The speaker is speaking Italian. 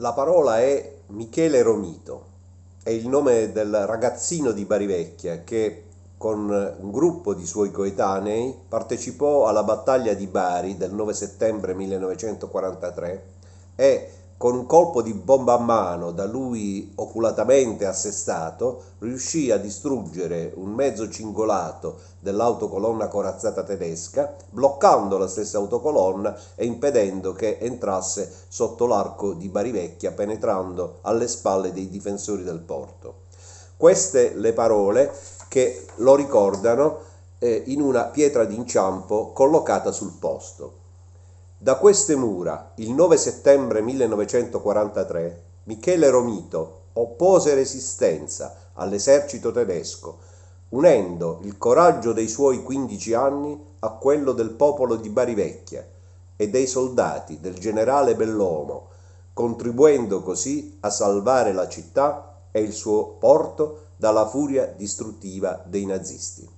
La parola è Michele Romito, è il nome del ragazzino di Barivecchia che con un gruppo di suoi coetanei partecipò alla battaglia di Bari del 9 settembre 1943 e con un colpo di bomba a mano da lui oculatamente assestato, riuscì a distruggere un mezzo cingolato dell'autocolonna corazzata tedesca, bloccando la stessa autocolonna e impedendo che entrasse sotto l'arco di Barivecchia, penetrando alle spalle dei difensori del porto. Queste le parole che lo ricordano eh, in una pietra d'inciampo collocata sul posto. Da queste mura, il 9 settembre 1943, Michele Romito oppose resistenza all'esercito tedesco, unendo il coraggio dei suoi 15 anni a quello del popolo di Barivecchia e dei soldati del generale Bellomo, contribuendo così a salvare la città e il suo porto dalla furia distruttiva dei nazisti.